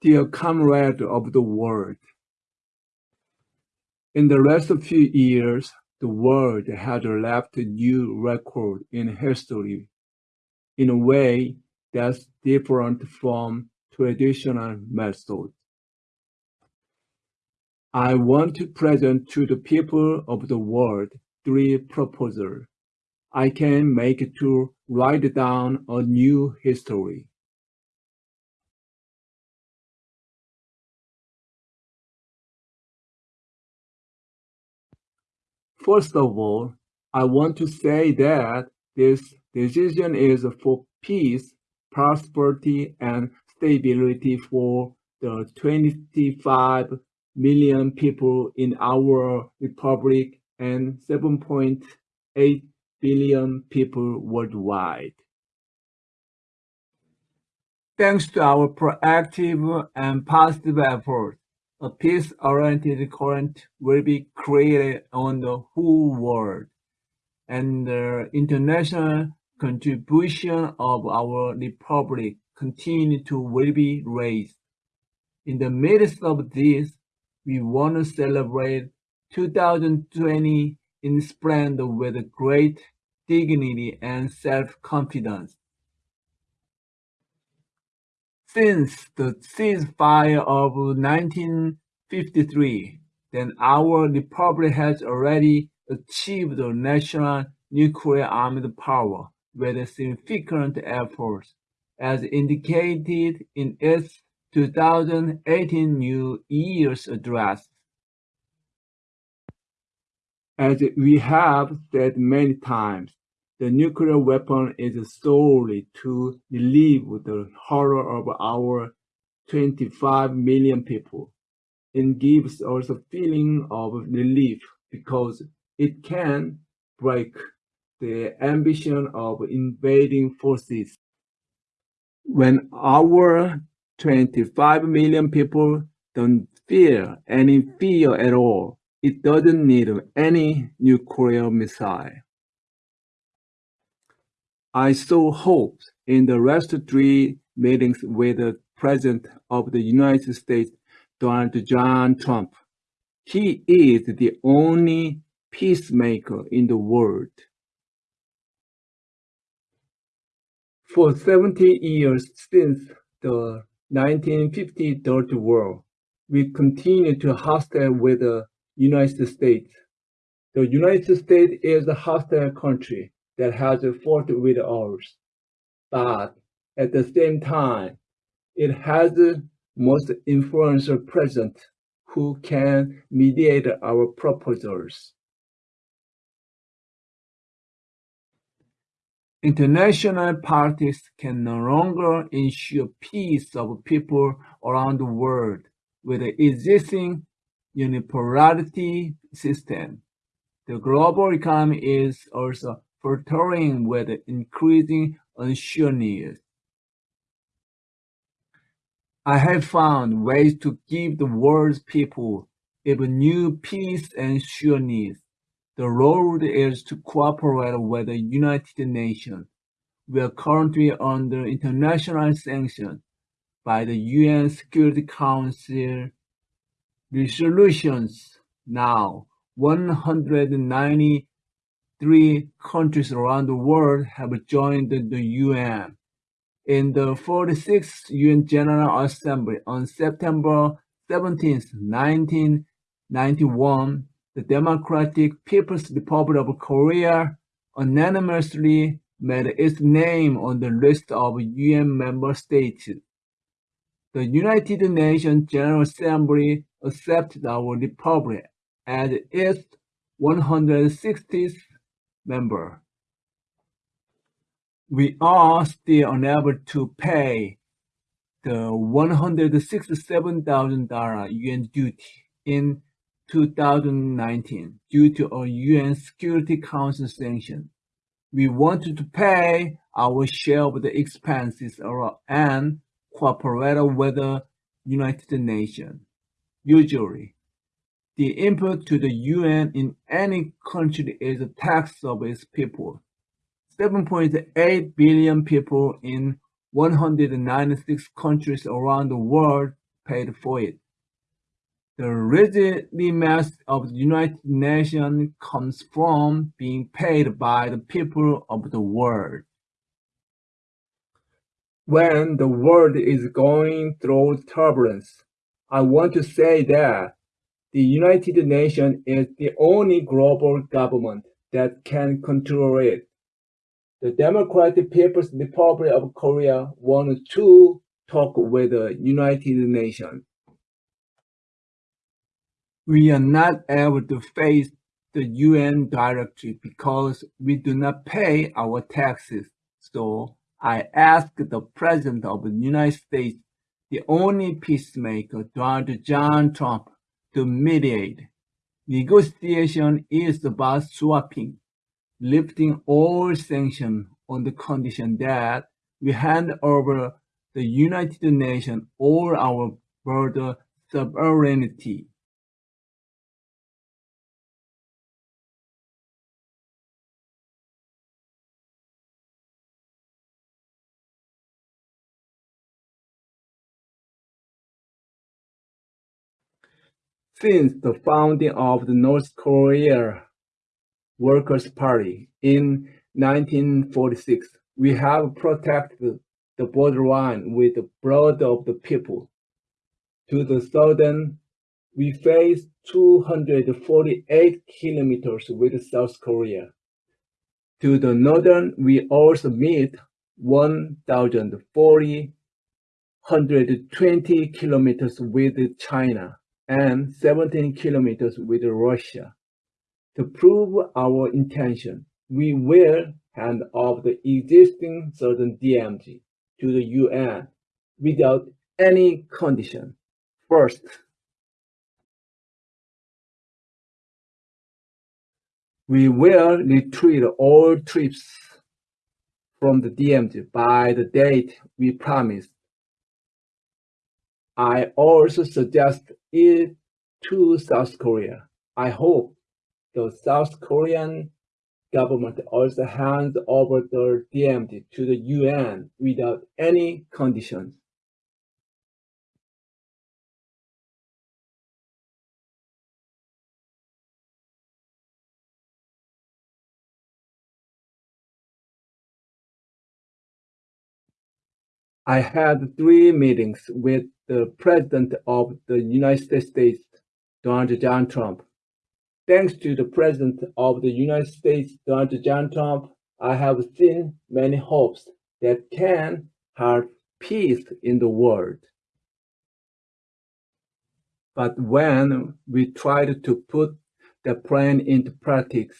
Dear comrade of the world, in the last few years, the world has left a new record in history in a way that's different from traditional methods. I want to present to the people of the world three proposals I can make to write down a new history. First of all, I want to say that this decision is for peace, prosperity, and stability for the 25 million people in our republic and 7.8 billion people worldwide. Thanks to our proactive and positive efforts, a peace-oriented current will be created on the whole world, and the international contribution of our republic continue to will be raised. In the midst of this, we want to celebrate 2020 in splendor with great dignity and self-confidence. Since the ceasefire of 1953, then our republic has already achieved a national nuclear armed power with significant efforts, as indicated in its 2018 New Year's address. As we have said many times, the nuclear weapon is solely to relieve the horror of our 25 million people. It gives us a feeling of relief because it can break the ambition of invading forces. When our 25 million people don't fear any fear at all, it doesn't need any nuclear missile. I so hope in the last three meetings with the President of the United States, Donald John Trump. He is the only peacemaker in the world. For 70 years since the 1950 Dirty War, we continue to hostile with the United States. The United States is a hostile country that has fought with ours. But at the same time, it has the most influential president who can mediate our proposals. International parties can no longer ensure peace of people around the world with the existing unipolarity system. The global economy is also faltering with increasing unsureness. I have found ways to give the world's people even new peace and sureness. The road is to cooperate with the United Nations. We are currently under international sanction by the UN Security Council resolutions now 190 Three countries around the world have joined the UN. In the 46th UN General Assembly on September 17, 1991, the Democratic People's Republic of Korea unanimously made its name on the list of UN member states. The United Nations General Assembly accepted our republic as its 160th member. We are still unable to pay the $167,000 UN duty in 2019 due to a UN Security Council sanction. We wanted to pay our share of the expenses and cooperate with the United Nations. Usually, the input to the UN in any country is a tax of its people. 7.8 billion people in 196 countries around the world paid for it. The legitimacy of the United Nations comes from being paid by the people of the world. When the world is going through turbulence, I want to say that the United Nations is the only global government that can control it. The Democratic People's Republic of Korea wants to talk with the United Nations. We are not able to face the UN directly because we do not pay our taxes. So I asked the President of the United States, the only peacemaker, Donald John Trump, to mediate. Negotiation is about swapping, lifting all sanctions on the condition that we hand over the United Nations all our border sovereignty. Since the founding of the North Korea Workers' Party in 1946, we have protected the borderline with the blood of the people. To the southern, we face 248 kilometers with South Korea. To the northern, we also meet 1,420 kilometers with China and 17 kilometers with Russia. To prove our intention, we will hand off the existing southern DMZ to the UN without any condition. First, we will retreat all troops from the DMZ by the date we promised. I also suggest it to South Korea. I hope the South Korean government also hands over the DMZ to the UN without any conditions. I had three meetings with the President of the United States, Donald John Trump. Thanks to the President of the United States, Donald John Trump, I have seen many hopes that can have peace in the world. But when we tried to put the plan into practice,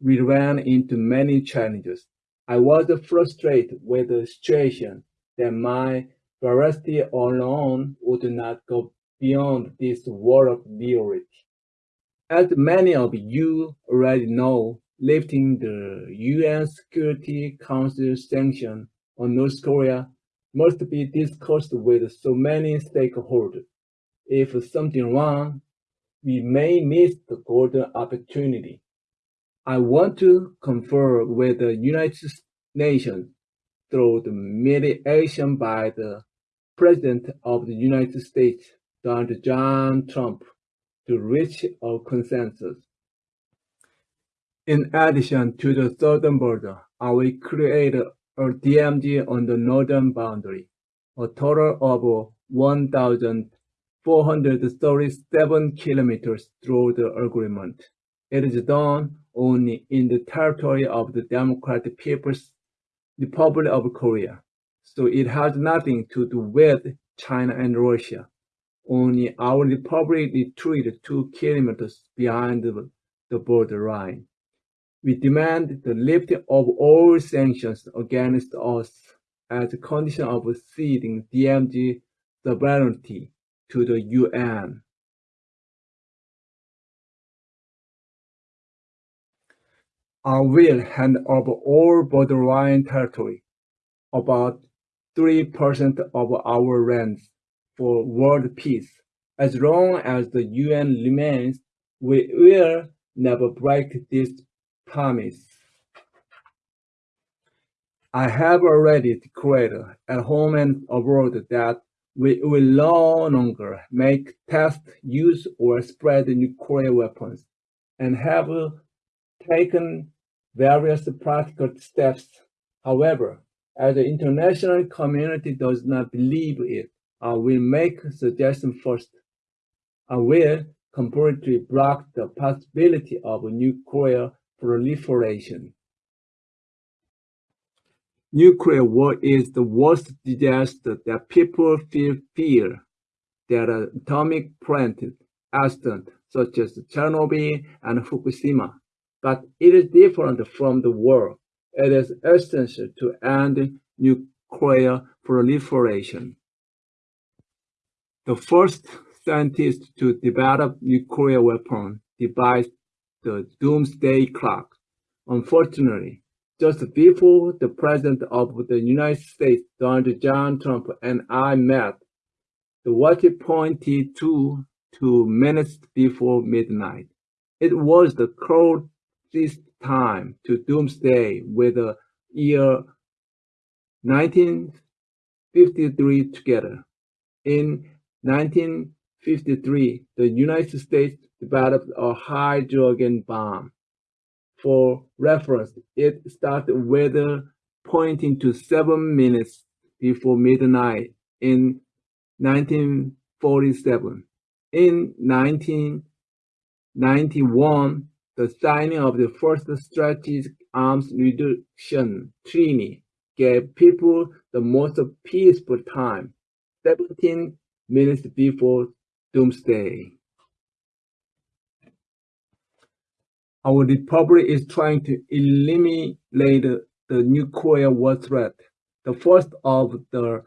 we ran into many challenges. I was frustrated with the situation that my veracity alone would not go beyond this wall of reality. As many of you already know, lifting the UN Security Council sanction on North Korea must be discussed with so many stakeholders. If something wrong, we may miss the golden opportunity. I want to confer with the United Nations through the mediation by the President of the United States, Donald John Trump, to reach a consensus. In addition to the southern border, I will create a DMZ on the northern boundary, a total of 1,437 kilometers through the agreement. It is done only in the territory of the Democratic People's Republic of Korea, so it has nothing to do with China and Russia. Only our republic retreated two kilometers behind the, the border line. We demand the lifting of all sanctions against us as a condition of ceding DMZ sovereignty to the UN. I will hand over all borderline territory, about 3% of our lands, for world peace. As long as the UN remains, we will never break this promise. I have already declared at home and abroad that We will no longer make, test, use, or spread nuclear weapons and have taken various practical steps. However, as the international community does not believe it, I will make suggestion first. I will completely block the possibility of nuclear proliferation. Nuclear war is the worst disaster that people feel fear that atomic plant accident such as Chernobyl and Fukushima. But it is different from the war. It is essential to end nuclear proliferation. The first scientist to develop nuclear weapon devised the doomsday clock. Unfortunately, just before the President of the United States, Donald John Trump, and I met, the watch pointed to two minutes before midnight. It was the closest time to doomsday with the year 1953 together. In 1953, the United States developed a hydrogen bomb for reference, it started weather pointing to seven minutes before midnight in 1947. In 1991, the signing of the first strategic arms reduction treaty gave people the most peaceful time, 17 minutes before doomsday. Our republic is trying to eliminate the nuclear war threat, the first of the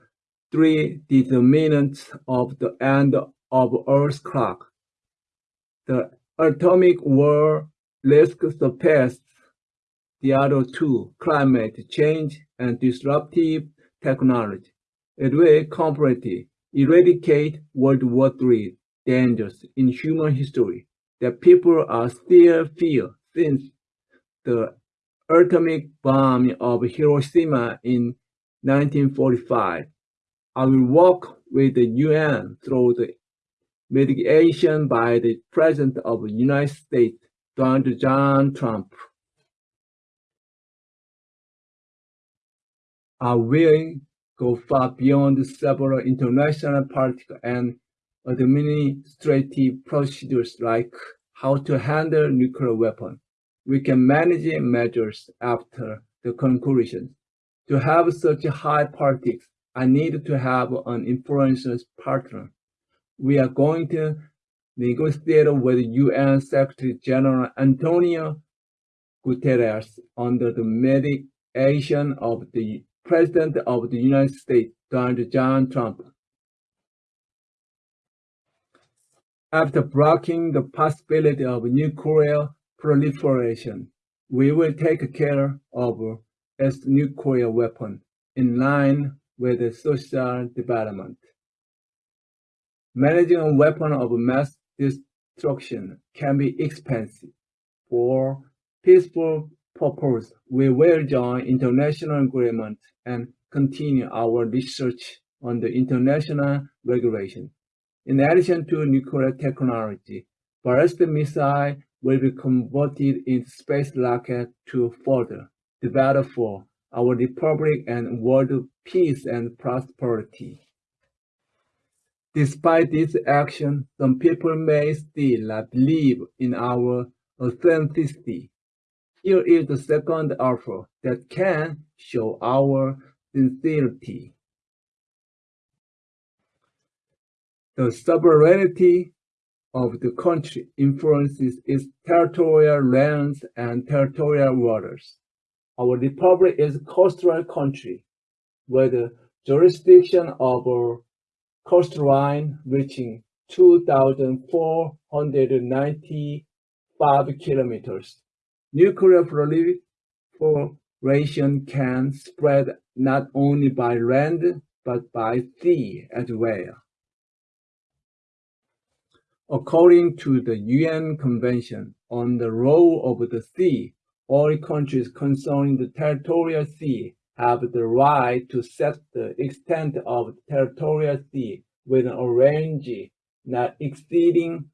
three determinants of the end of Earth's clock. The atomic war risk surpasses the other two, climate change and disruptive technology. It will completely eradicate World War III dangers in human history that people are still feel since the atomic bomb of Hiroshima in 1945. I will work with the UN through the mediation by the President of the United States, Donald John Trump. I will go far beyond several international political and administrative procedures like how to handle nuclear weapon. We can manage measures after the conclusion. To have such high politics, I need to have an influential partner. We are going to negotiate with UN Secretary General Antonio Guterres under the mediation of the President of the United States, Donald John Trump. After blocking the possibility of nuclear proliferation, we will take care of its nuclear weapon in line with the social development. Managing a weapon of mass destruction can be expensive. For peaceful purpose, we will join international agreement and continue our research on the international regulation. In addition to nuclear technology, ballistic missile will be converted into space rocket to further develop for our republic and world peace and prosperity. Despite this action, some people may still not believe in our authenticity. Here is the second offer that can show our sincerity. The sovereignty of the country influences its territorial lands and territorial waters. Our republic is a coastal country where the jurisdiction over coastline reaching 2,495 kilometers. Nuclear proliferation can spread not only by land but by sea as well. According to the UN Convention on the Role of the Sea, all countries concerning the territorial sea have the right to set the extent of territorial sea within a range not exceeding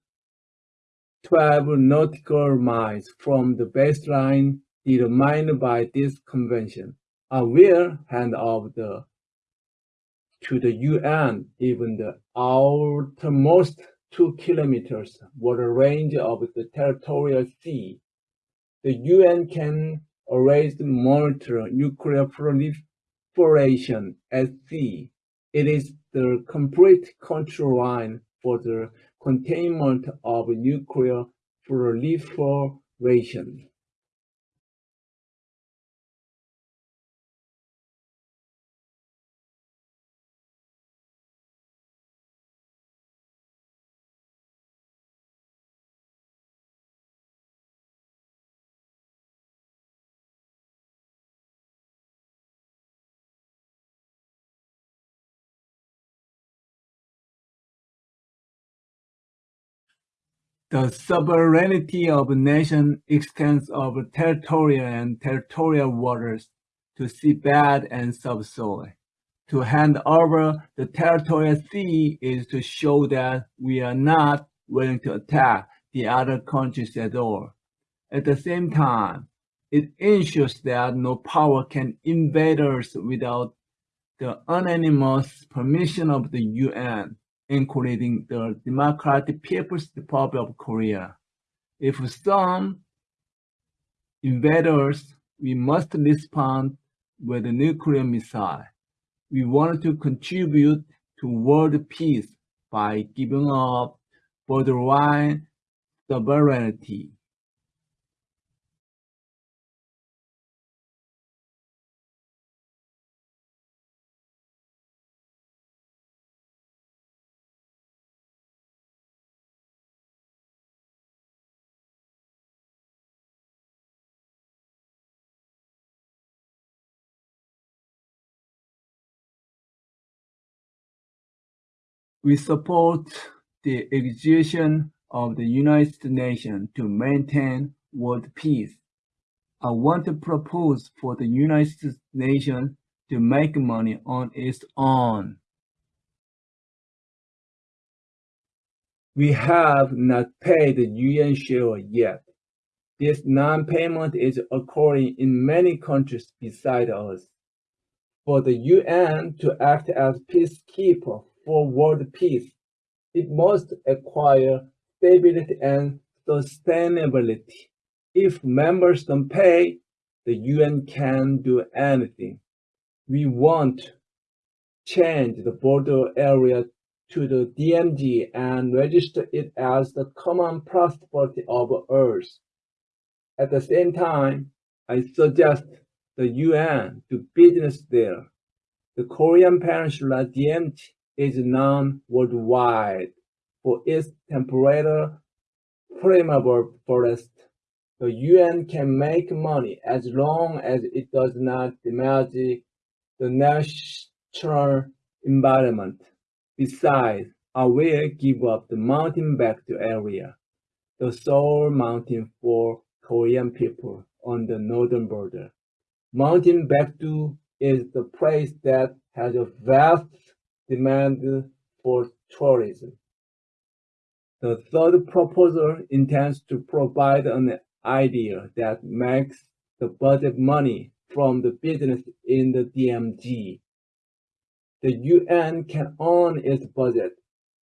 12 nautical miles from the baseline determined by this convention. I will hand off the to the UN even the outermost two kilometers water range of the territorial sea. The UN can always monitor nuclear proliferation at sea. It is the complete control line for the containment of nuclear proliferation. The sovereignty of a nation extends over territorial and territorial waters to seabed and subsoil. To hand over the territorial sea is to show that we are not willing to attack the other countries at all. At the same time, it ensures that no power can invade us without the unanimous permission of the UN including the Democratic People's Republic of Korea. If some invaders, we must respond with a nuclear missile. We want to contribute to world peace by giving up borderline sovereignty. We support the exertion of the United Nations to maintain world peace. I want to propose for the United Nations to make money on its own. We have not paid the UN share yet. This non-payment is occurring in many countries beside us. For the UN to act as peacekeeper for world peace, it must acquire stability and sustainability. If members don't pay, the UN can't do anything. We want change the border area to the DMZ and register it as the common prosperity of Earth. At the same time, I suggest the UN do business there. The Korean Peninsula DMZ is known worldwide for its temperate flammable forest. The UN can make money as long as it does not damage the natural environment. Besides, I will give up the mountain Baekdu area, the sole mountain for Korean people on the northern border. Mountain Baekdu is the place that has a vast demand for tourism. The third proposal intends to provide an idea that makes the budget money from the business in the DMZ. The UN can own its budget.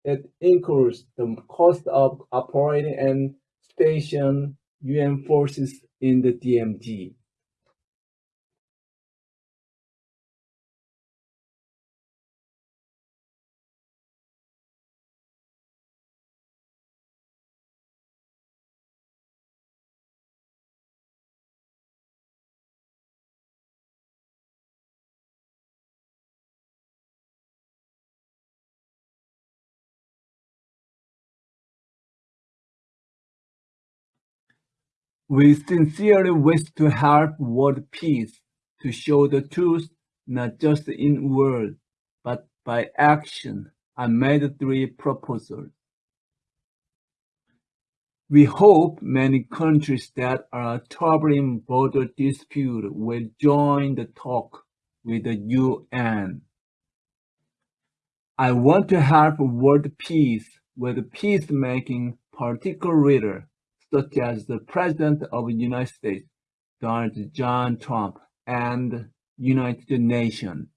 It includes the cost of operating and station UN forces in the DMZ. We sincerely wish to help world peace, to show the truth not just in word, but by action. I made three proposals. We hope many countries that are troubling border dispute will join the talk with the UN. I want to help world peace with peacemaking leaders such as the President of the United States, Donald John Trump, and United Nations.